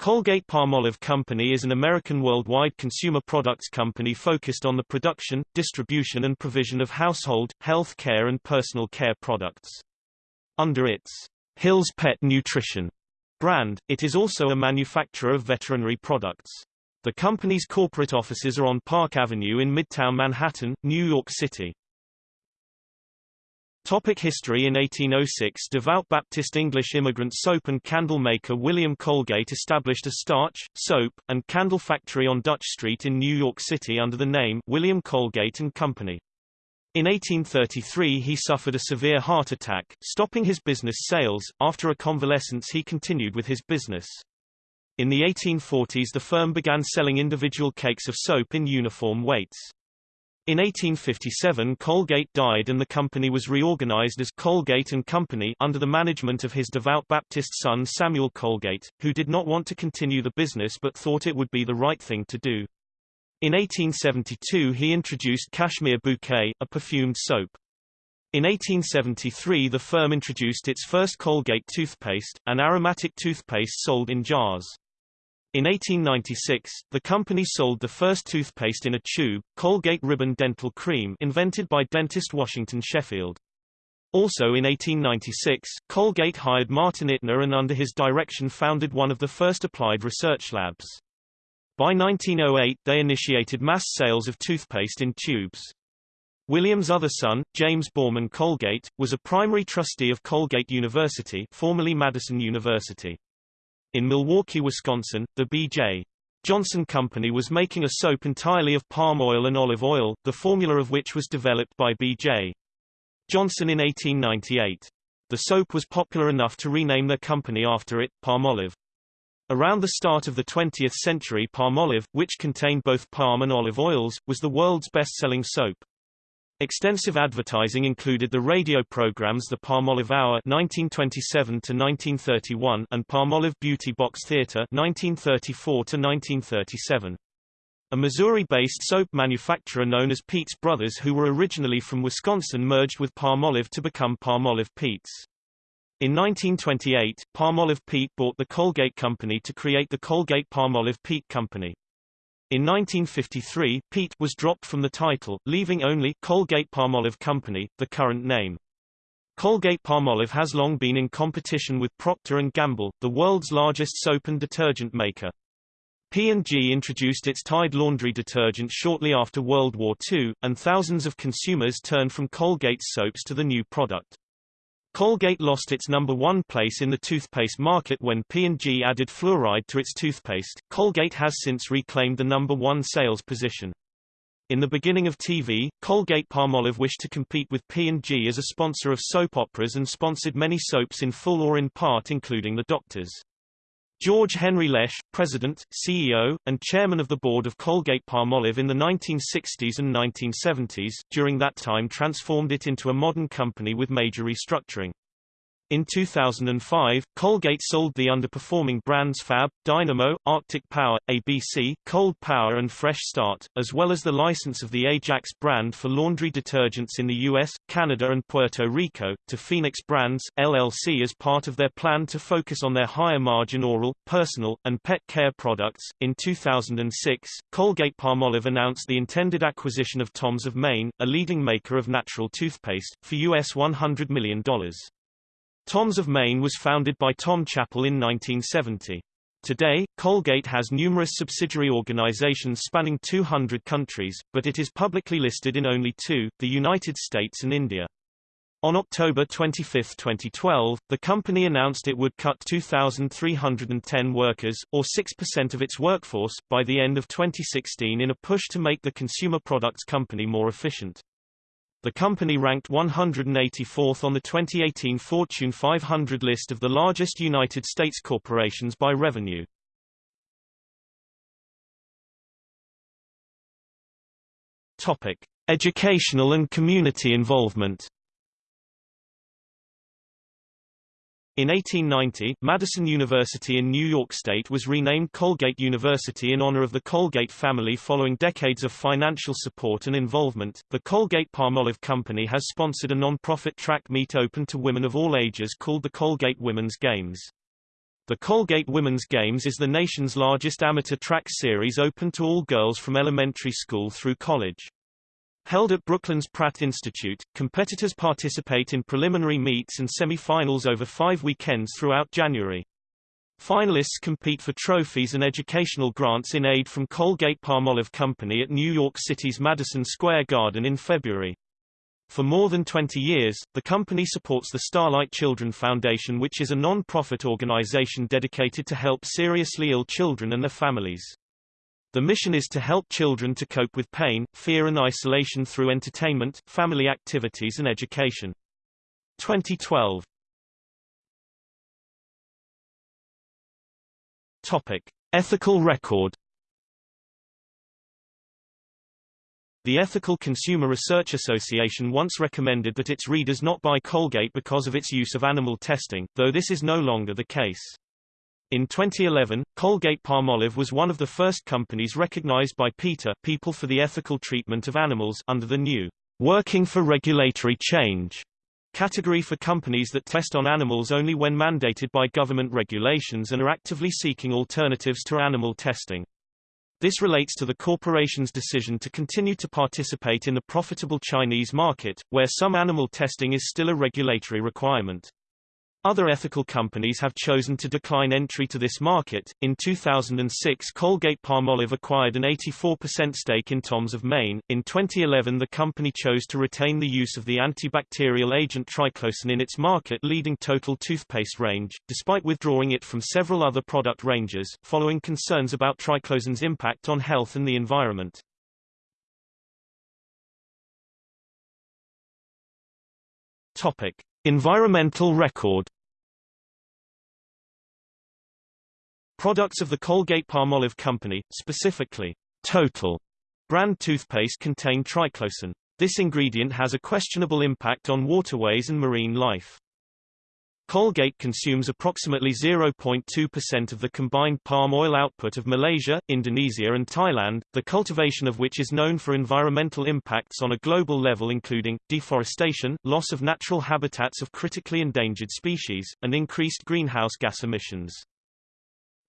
Colgate-Palmolive Company is an American worldwide consumer products company focused on the production, distribution and provision of household, health care and personal care products. Under its Hill's Pet Nutrition brand, it is also a manufacturer of veterinary products. The company's corporate offices are on Park Avenue in Midtown Manhattan, New York City. Topic history In 1806 devout Baptist English immigrant soap and candle maker William Colgate established a starch, soap, and candle factory on Dutch Street in New York City under the name William Colgate and Company. In 1833 he suffered a severe heart attack, stopping his business sales. After a convalescence he continued with his business. In the 1840s the firm began selling individual cakes of soap in uniform weights. In 1857 Colgate died and the company was reorganized as Colgate and Company under the management of his devout Baptist son Samuel Colgate, who did not want to continue the business but thought it would be the right thing to do. In 1872 he introduced Cashmere Bouquet, a perfumed soap. In 1873 the firm introduced its first Colgate toothpaste, an aromatic toothpaste sold in jars. In 1896, the company sold the first toothpaste in a tube, Colgate Ribbon Dental Cream invented by dentist Washington Sheffield. Also in 1896, Colgate hired Martin Ittner and under his direction founded one of the first applied research labs. By 1908 they initiated mass sales of toothpaste in tubes. William's other son, James Boorman Colgate, was a primary trustee of Colgate University formerly Madison University. In Milwaukee, Wisconsin, the B.J. Johnson Company was making a soap entirely of palm oil and olive oil, the formula of which was developed by B.J. Johnson in 1898. The soap was popular enough to rename their company after it, Palmolive. Around the start of the 20th century Palmolive, which contained both palm and olive oils, was the world's best-selling soap. Extensive advertising included the radio programs The Palmolive Hour (1927–1931) and Palmolive Beauty Box Theater (1934–1937). A Missouri-based soap manufacturer known as Peet's Brothers who were originally from Wisconsin merged with Palmolive to become Palmolive Peet's. In 1928, Palmolive Peet bought the Colgate Company to create the Colgate-Palmolive Peet Company. In 1953, Peet was dropped from the title, leaving only Colgate-Palmolive Company, the current name. Colgate-Palmolive has long been in competition with Procter & Gamble, the world's largest soap and detergent maker. P&G introduced its Tide laundry detergent shortly after World War II, and thousands of consumers turned from Colgate's soaps to the new product. Colgate lost its number one place in the toothpaste market when P&G added fluoride to its toothpaste. Colgate has since reclaimed the number one sales position. In the beginning of TV, Colgate-Palmolive wished to compete with P&G as a sponsor of soap operas and sponsored many soaps in full or in part including The Doctors. George Henry Lesch, president, CEO, and chairman of the board of Colgate-Palmolive in the 1960s and 1970s, during that time transformed it into a modern company with major restructuring. In 2005, Colgate sold the underperforming brands Fab, Dynamo, Arctic Power, ABC, Cold Power and Fresh Start, as well as the license of the Ajax brand for laundry detergents in the US, Canada and Puerto Rico, to Phoenix Brands, LLC as part of their plan to focus on their higher margin oral, personal, and pet care products. In 2006, Colgate-Palmolive announced the intended acquisition of Tom's of Maine, a leading maker of natural toothpaste, for US $100 million. Tom's of Maine was founded by Tom Chappell in 1970. Today, Colgate has numerous subsidiary organizations spanning 200 countries, but it is publicly listed in only two, the United States and India. On October 25, 2012, the company announced it would cut 2,310 workers, or 6% of its workforce, by the end of 2016 in a push to make the consumer products company more efficient. The company ranked 184th on the 2018 Fortune 500 list of the largest United States corporations by revenue. Topic: Educational and community involvement. In 1890, Madison University in New York State was renamed Colgate University in honor of the Colgate family following decades of financial support and involvement. The Colgate-Palmolive Company has sponsored a non-profit track meet open to women of all ages called the Colgate Women's Games. The Colgate Women's Games is the nation's largest amateur track series open to all girls from elementary school through college. Held at Brooklyn's Pratt Institute, competitors participate in preliminary meets and semi-finals over five weekends throughout January. Finalists compete for trophies and educational grants in aid from Colgate-Palmolive Company at New York City's Madison Square Garden in February. For more than 20 years, the company supports the Starlight Children Foundation which is a non-profit organization dedicated to help seriously ill children and their families. The mission is to help children to cope with pain, fear and isolation through entertainment, family activities and education. 2012 Topic. Ethical record The Ethical Consumer Research Association once recommended that its readers not buy Colgate because of its use of animal testing, though this is no longer the case. In 2011, Colgate-Palmolive was one of the first companies recognized by PETA People for the Ethical Treatment of Animals under the new Working for Regulatory Change category for companies that test on animals only when mandated by government regulations and are actively seeking alternatives to animal testing. This relates to the corporation's decision to continue to participate in the profitable Chinese market, where some animal testing is still a regulatory requirement. Other ethical companies have chosen to decline entry to this market. In 2006, Colgate-Palmolive acquired an 84% stake in Tom's of Maine. In 2011, the company chose to retain the use of the antibacterial agent triclosan in its market-leading total toothpaste range, despite withdrawing it from several other product ranges, following concerns about triclosan's impact on health and the environment. Topic: Environmental record Products of the Colgate-Palmolive Company, specifically, Total brand toothpaste contain triclosan. This ingredient has a questionable impact on waterways and marine life. Colgate consumes approximately 0.2% of the combined palm oil output of Malaysia, Indonesia and Thailand, the cultivation of which is known for environmental impacts on a global level including, deforestation, loss of natural habitats of critically endangered species, and increased greenhouse gas emissions.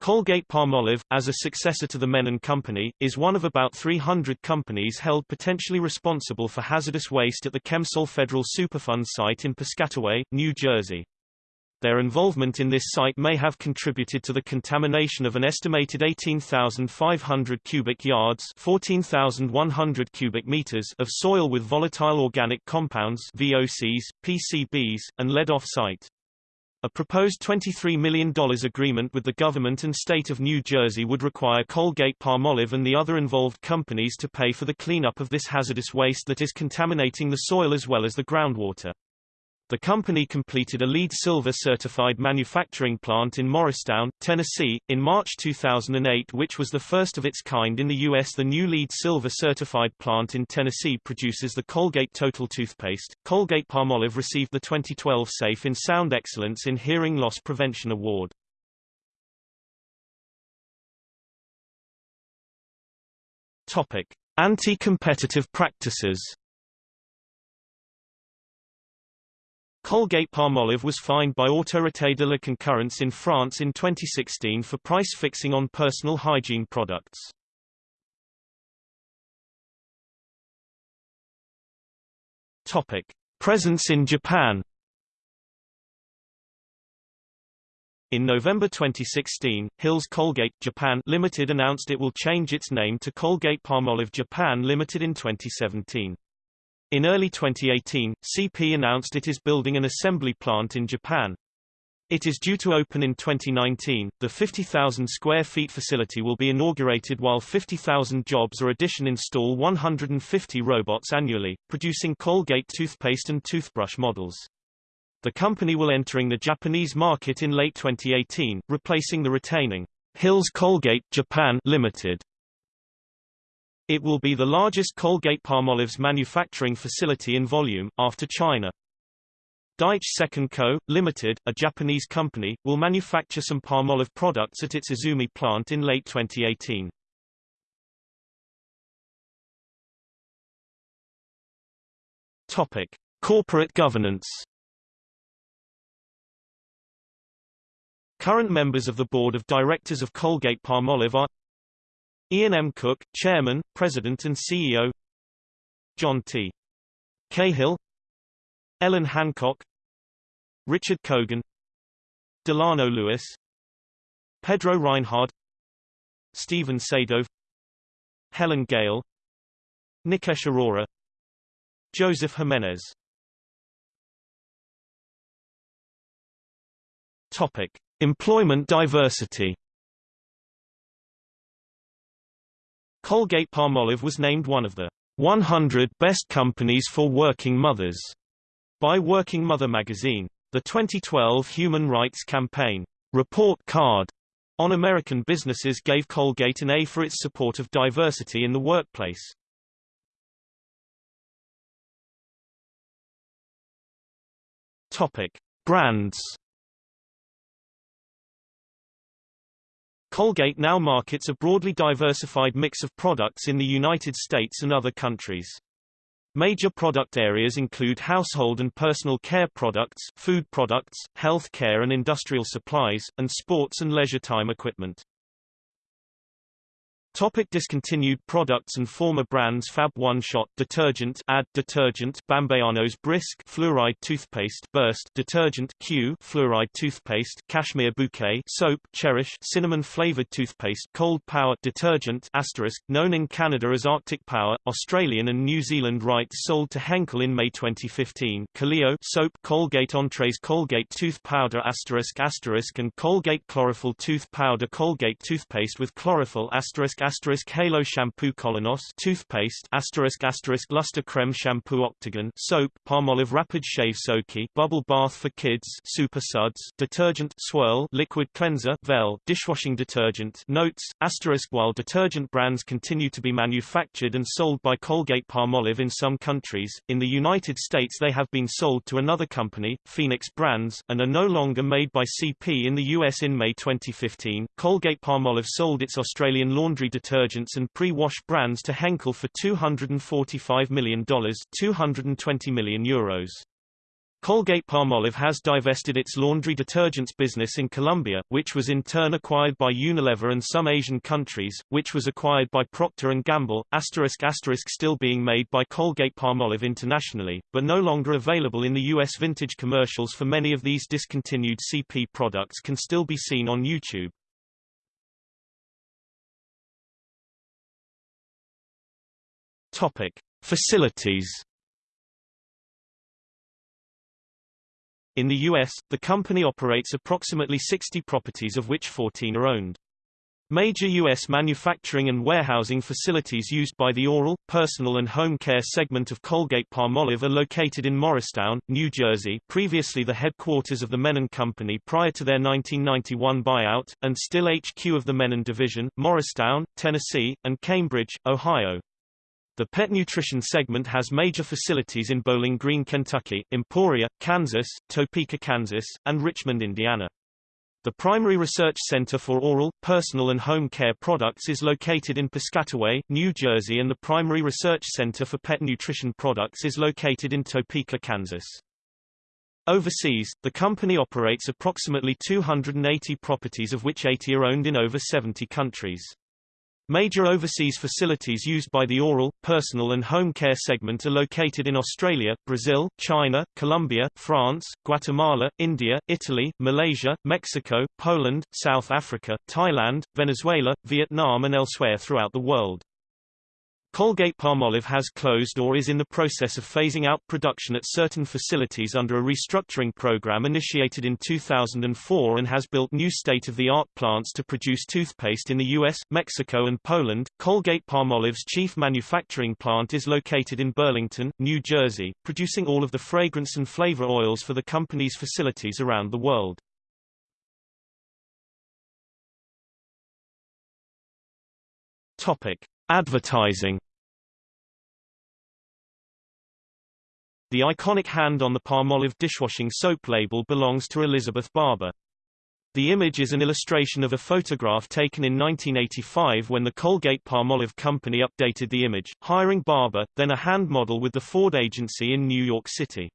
Colgate-Palmolive, as a successor to the Mennen Company, is one of about 300 companies held potentially responsible for hazardous waste at the Chemsol Federal Superfund site in Piscataway, New Jersey. Their involvement in this site may have contributed to the contamination of an estimated 18,500 cubic yards 14,100 cubic meters of soil with volatile organic compounds VOCs, PCBs, and lead off-site. A proposed $23 million agreement with the government and state of New Jersey would require Colgate-Palmolive and the other involved companies to pay for the cleanup of this hazardous waste that is contaminating the soil as well as the groundwater. The company completed a LEED Silver certified manufacturing plant in Morristown, Tennessee, in March 2008 which was the first of its kind in the U.S. The new LEED Silver certified plant in Tennessee produces the Colgate Total toothpaste. Colgate-Palmolive received the 2012 Safe in Sound Excellence in Hearing Loss Prevention Award. Topic. Anti-competitive practices Colgate-Palmolive was fined by Autorité de la Concurrence in France in 2016 for price fixing on personal hygiene products. Topic: Presence in Japan. In November 2016, Hills Colgate Japan Limited announced it will change its name to Colgate-Palmolive Japan Limited in 2017. In early 2018, CP announced it is building an assembly plant in Japan. It is due to open in 2019. The 50,000 square feet facility will be inaugurated while 50,000 jobs are addition install 150 robots annually, producing Colgate toothpaste and toothbrush models. The company will entering the Japanese market in late 2018, replacing the retaining Hills Colgate Japan Limited it will be the largest Colgate-Palmolive's manufacturing facility in volume, after China. Daiichi Second Co., Limited, a Japanese company, will manufacture some Palmolive products at its Izumi plant in late 2018. Topic: Corporate governance. Current members of the board of directors of Colgate-Palmolive are Ian M. Cook, Chairman, President and CEO John T. Cahill. Ellen Hancock. Richard Kogan Delano Lewis. Pedro Reinhard. Stephen Sadove Helene Gayle. Nikesh Arora. Joseph Jimenez. Topic. Employment diversity Colgate-Palmolive was named one of the 100 Best Companies for Working Mothers by Working Mother magazine. The 2012 Human Rights Campaign report card on American businesses gave Colgate an A for its support of diversity in the workplace. Topic: Brands Colgate now markets a broadly diversified mix of products in the United States and other countries. Major product areas include household and personal care products, food products, health care and industrial supplies, and sports and leisure time equipment. Topic discontinued products and former brands Fab One Shot detergent Add detergent Bambayanos Brisk fluoride toothpaste Burst detergent Cue fluoride toothpaste Cashmere Bouquet soap Cherish cinnamon flavored toothpaste Cold Power detergent asterisk known in Canada as Arctic Power Australian and New Zealand rights sold to Henkel in May 2015 Kaleo soap Colgate Entrees Colgate tooth powder asterisk asterisk and Colgate chlorophyll tooth powder Colgate toothpaste with chlorophyll asterisk asterisk Halo shampoo Colonos toothpaste asterisk asterisk Luster creme shampoo Octagon soap Palmolive rapid shave Soaky bubble bath for kids Super Suds detergent Swirl liquid cleanser Vel dishwashing detergent Notes asterisk while detergent brands continue to be manufactured and sold by Colgate Palmolive in some countries. In the United States they have been sold to another company Phoenix Brands and are no longer made by CP in the US in May 2015 Colgate Palmolive sold its Australian laundry detergents and pre-wash brands to Henkel for $245 million 220 million euros. Colgate-Palmolive has divested its laundry detergents business in Colombia, which was in turn acquired by Unilever and some Asian countries, which was acquired by Procter & Gamble, asterisk asterisk still being made by Colgate-Palmolive internationally, but no longer available in the U.S. Vintage commercials for many of these discontinued CP products can still be seen on YouTube. Topic: Facilities. In the U.S., the company operates approximately 60 properties of which 14 are owned. Major U.S. manufacturing and warehousing facilities used by the oral, personal and home care segment of Colgate-Palmolive are located in Morristown, New Jersey previously the headquarters of the Mennen Company prior to their 1991 buyout, and still HQ of the Mennen Division, Morristown, Tennessee, and Cambridge, Ohio. The pet nutrition segment has major facilities in Bowling Green, Kentucky, Emporia, Kansas, Topeka, Kansas, and Richmond, Indiana. The primary research center for oral, personal and home care products is located in Piscataway, New Jersey and the primary research center for pet nutrition products is located in Topeka, Kansas. Overseas, the company operates approximately 280 properties of which 80 are owned in over 70 countries. Major overseas facilities used by the oral, personal and home care segment are located in Australia, Brazil, China, Colombia, France, Guatemala, India, Italy, Malaysia, Mexico, Poland, South Africa, Thailand, Venezuela, Vietnam and elsewhere throughout the world. Colgate-Palmolive has closed or is in the process of phasing out production at certain facilities under a restructuring program initiated in 2004 and has built new state-of-the-art plants to produce toothpaste in the US, Mexico and Poland. Colgate-Palmolive's chief manufacturing plant is located in Burlington, New Jersey, producing all of the fragrance and flavor oils for the company's facilities around the world. Topic: Advertising The iconic hand on the Palmolive dishwashing soap label belongs to Elizabeth Barber. The image is an illustration of a photograph taken in 1985 when the Colgate-Palmolive company updated the image, hiring Barber, then a hand model with the Ford agency in New York City.